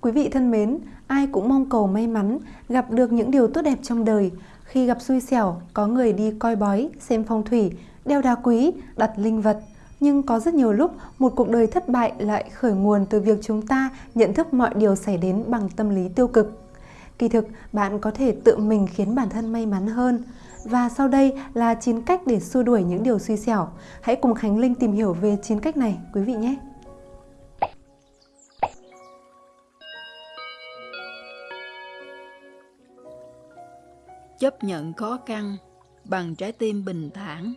Quý vị thân mến, ai cũng mong cầu may mắn, gặp được những điều tốt đẹp trong đời. Khi gặp xui xẻo, có người đi coi bói, xem phong thủy, đeo đá quý, đặt linh vật. Nhưng có rất nhiều lúc, một cuộc đời thất bại lại khởi nguồn từ việc chúng ta nhận thức mọi điều xảy đến bằng tâm lý tiêu cực. Kỳ thực, bạn có thể tự mình khiến bản thân may mắn hơn. Và sau đây là 9 cách để xua đuổi những điều suy xẻo. Hãy cùng Khánh Linh tìm hiểu về 9 cách này quý vị nhé! Chấp nhận khó khăn bằng trái tim bình thản.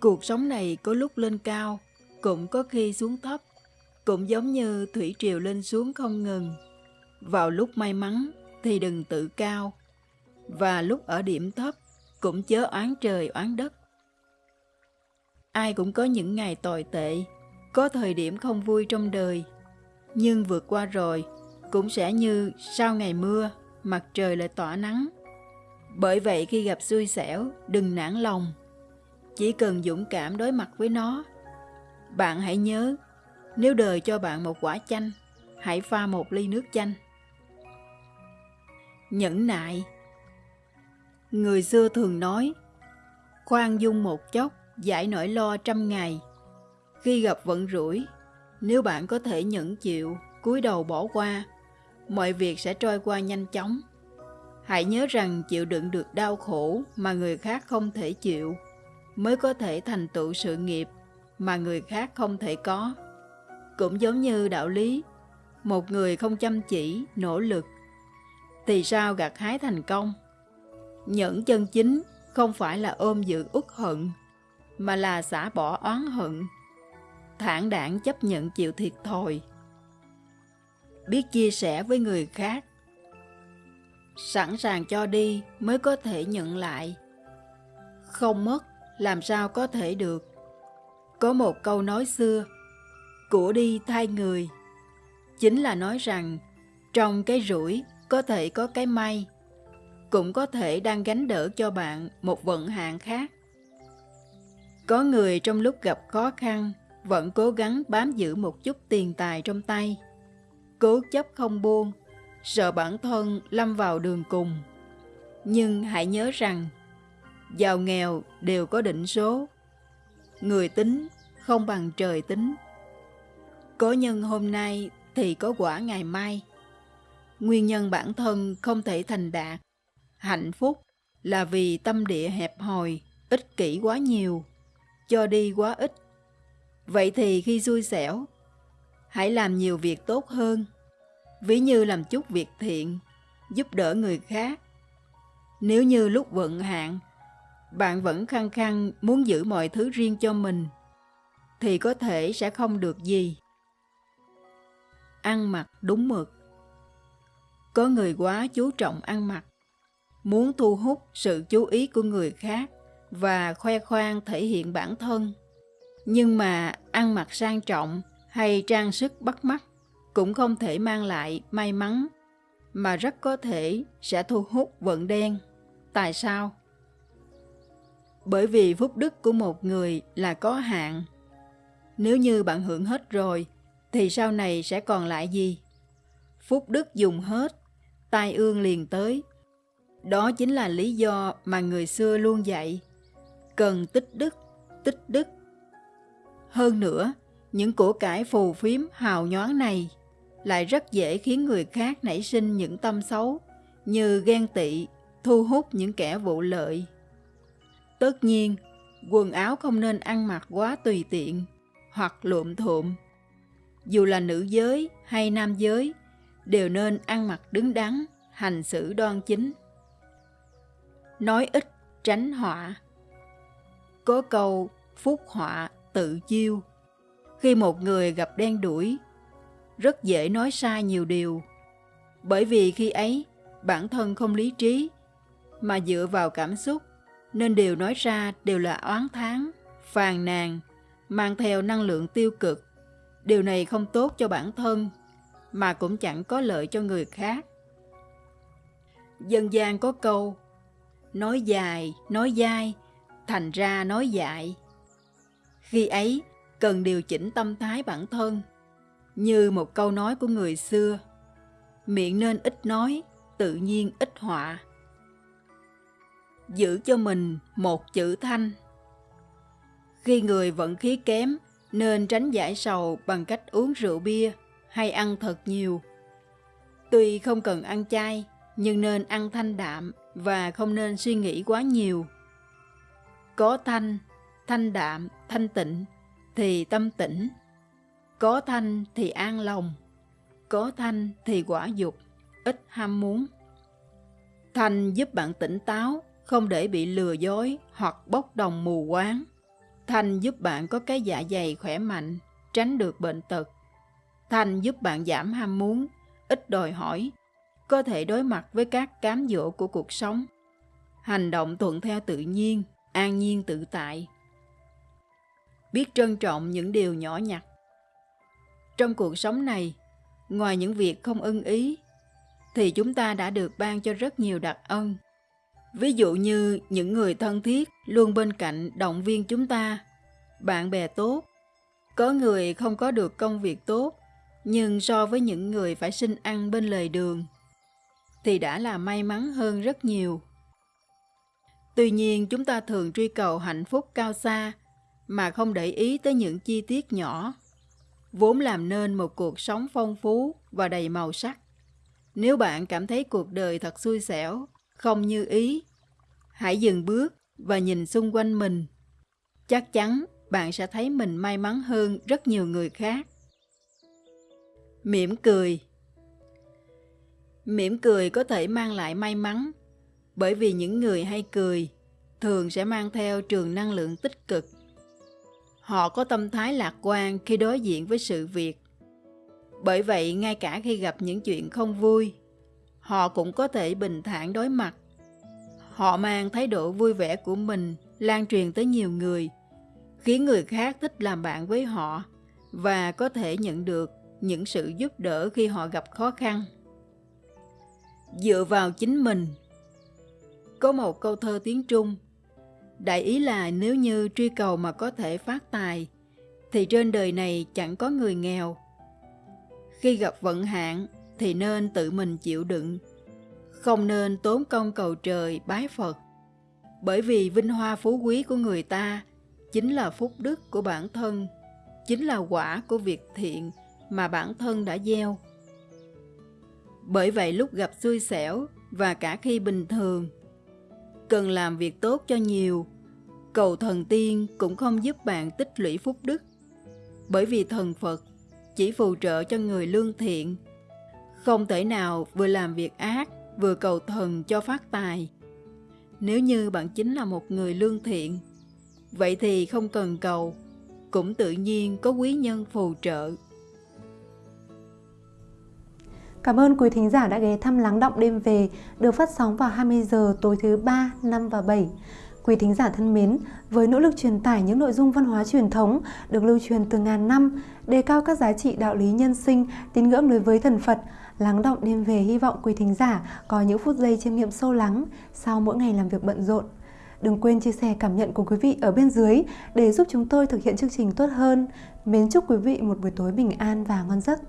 Cuộc sống này có lúc lên cao, cũng có khi xuống thấp, cũng giống như thủy triều lên xuống không ngừng. Vào lúc may mắn thì đừng tự cao, và lúc ở điểm thấp cũng chớ oán trời oán đất. Ai cũng có những ngày tồi tệ, có thời điểm không vui trong đời, nhưng vượt qua rồi cũng sẽ như sau ngày mưa, mặt trời lại tỏa nắng. Bởi vậy khi gặp xui xẻo, đừng nản lòng. Chỉ cần dũng cảm đối mặt với nó. Bạn hãy nhớ, nếu đời cho bạn một quả chanh, hãy pha một ly nước chanh. Nhẫn nại Người xưa thường nói, khoan dung một chốc, giải nỗi lo trăm ngày. Khi gặp vận rủi, nếu bạn có thể nhẫn chịu, cúi đầu bỏ qua, mọi việc sẽ trôi qua nhanh chóng. Hãy nhớ rằng chịu đựng được đau khổ mà người khác không thể chịu, mới có thể thành tựu sự nghiệp mà người khác không thể có. Cũng giống như đạo lý, một người không chăm chỉ, nỗ lực, thì sao gặt hái thành công? Nhẫn chân chính không phải là ôm giữ uất hận, mà là xả bỏ oán hận, thản đảng chấp nhận chịu thiệt thòi, biết chia sẻ với người khác, sẵn sàng cho đi mới có thể nhận lại. Không mất, làm sao có thể được. Có một câu nói xưa, của đi thay người, chính là nói rằng trong cái rủi có thể có cái may, cũng có thể đang gánh đỡ cho bạn một vận hạn khác. Có người trong lúc gặp khó khăn vẫn cố gắng bám giữ một chút tiền tài trong tay, cố chấp không buông sợ bản thân lâm vào đường cùng. Nhưng hãy nhớ rằng, giàu nghèo đều có định số. Người tính không bằng trời tính. Có nhân hôm nay thì có quả ngày mai. Nguyên nhân bản thân không thể thành đạt. Hạnh phúc là vì tâm địa hẹp hòi, ích kỷ quá nhiều, cho đi quá ít. Vậy thì khi xui xẻo, hãy làm nhiều việc tốt hơn ví như làm chút việc thiện, giúp đỡ người khác. Nếu như lúc vận hạn, bạn vẫn khăng khăng muốn giữ mọi thứ riêng cho mình, thì có thể sẽ không được gì. Ăn mặc đúng mực Có người quá chú trọng ăn mặc, muốn thu hút sự chú ý của người khác và khoe khoang thể hiện bản thân. Nhưng mà ăn mặc sang trọng hay trang sức bắt mắt cũng không thể mang lại may mắn, mà rất có thể sẽ thu hút vận đen. Tại sao? Bởi vì phúc đức của một người là có hạn. Nếu như bạn hưởng hết rồi, thì sau này sẽ còn lại gì? Phúc đức dùng hết, tai ương liền tới. Đó chính là lý do mà người xưa luôn dạy. Cần tích đức, tích đức. Hơn nữa, những của cải phù phiếm hào nhoáng này lại rất dễ khiến người khác nảy sinh những tâm xấu như ghen tị, thu hút những kẻ vụ lợi. Tất nhiên, quần áo không nên ăn mặc quá tùy tiện hoặc lụm thuộm. Dù là nữ giới hay nam giới, đều nên ăn mặc đứng đắn, hành xử đoan chính. Nói ít tránh họa. Có câu phúc họa tự chiêu. Khi một người gặp đen đuổi rất dễ nói sai nhiều điều. Bởi vì khi ấy, bản thân không lý trí, mà dựa vào cảm xúc, nên điều nói ra đều là oán thán, phàn nàn, mang theo năng lượng tiêu cực. Điều này không tốt cho bản thân, mà cũng chẳng có lợi cho người khác. Dân gian có câu, nói dài, nói dai, thành ra nói dại. Khi ấy, cần điều chỉnh tâm thái bản thân, như một câu nói của người xưa, miệng nên ít nói, tự nhiên ít họa. Giữ cho mình một chữ thanh. Khi người vận khí kém, nên tránh giải sầu bằng cách uống rượu bia hay ăn thật nhiều. Tuy không cần ăn chay, nhưng nên ăn thanh đạm và không nên suy nghĩ quá nhiều. Có thanh, thanh đạm, thanh tịnh thì tâm tĩnh. Có thanh thì an lòng. Có thanh thì quả dục, ít ham muốn. Thanh giúp bạn tỉnh táo, không để bị lừa dối hoặc bốc đồng mù quáng. Thanh giúp bạn có cái dạ dày khỏe mạnh, tránh được bệnh tật. Thanh giúp bạn giảm ham muốn, ít đòi hỏi, có thể đối mặt với các cám dỗ của cuộc sống. Hành động thuận theo tự nhiên, an nhiên tự tại. Biết trân trọng những điều nhỏ nhặt. Trong cuộc sống này, ngoài những việc không ưng ý, thì chúng ta đã được ban cho rất nhiều đặc ân. Ví dụ như những người thân thiết luôn bên cạnh động viên chúng ta, bạn bè tốt. Có người không có được công việc tốt, nhưng so với những người phải xin ăn bên lề đường, thì đã là may mắn hơn rất nhiều. Tuy nhiên chúng ta thường truy cầu hạnh phúc cao xa mà không để ý tới những chi tiết nhỏ, vốn làm nên một cuộc sống phong phú và đầy màu sắc. Nếu bạn cảm thấy cuộc đời thật xui xẻo, không như ý, hãy dừng bước và nhìn xung quanh mình. Chắc chắn bạn sẽ thấy mình may mắn hơn rất nhiều người khác. Mỉm cười Mỉm cười có thể mang lại may mắn, bởi vì những người hay cười thường sẽ mang theo trường năng lượng tích cực. Họ có tâm thái lạc quan khi đối diện với sự việc. Bởi vậy, ngay cả khi gặp những chuyện không vui, họ cũng có thể bình thản đối mặt. Họ mang thái độ vui vẻ của mình lan truyền tới nhiều người, khiến người khác thích làm bạn với họ và có thể nhận được những sự giúp đỡ khi họ gặp khó khăn. Dựa vào chính mình Có một câu thơ tiếng Trung Đại ý là nếu như truy cầu mà có thể phát tài Thì trên đời này chẳng có người nghèo. Khi gặp vận hạn thì nên tự mình chịu đựng. Không nên tốn công cầu trời bái Phật. Bởi vì vinh hoa phú quý của người ta Chính là phúc đức của bản thân Chính là quả của việc thiện mà bản thân đã gieo. Bởi vậy lúc gặp xui xẻo và cả khi bình thường, cần làm việc tốt cho nhiều, cầu thần tiên cũng không giúp bạn tích lũy phúc đức. Bởi vì thần Phật chỉ phù trợ cho người lương thiện, không thể nào vừa làm việc ác vừa cầu thần cho phát tài. Nếu như bạn chính là một người lương thiện, vậy thì không cần cầu, cũng tự nhiên có quý nhân phù trợ. Cảm ơn quý thính giả đã ghé thăm Lắng Động Đêm Về được phát sóng vào 20 giờ tối thứ 3, 5 và 7. Quý thính giả thân mến, với nỗ lực truyền tải những nội dung văn hóa truyền thống được lưu truyền từ ngàn năm, đề cao các giá trị đạo lý nhân sinh, tín ngưỡng đối với thần Phật, Lắng Động Đêm Về hy vọng quý thính giả có những phút giây chiêm nghiệm sâu lắng sau mỗi ngày làm việc bận rộn. Đừng quên chia sẻ cảm nhận của quý vị ở bên dưới để giúp chúng tôi thực hiện chương trình tốt hơn. Mến chúc quý vị một buổi tối bình an và ngon giấc.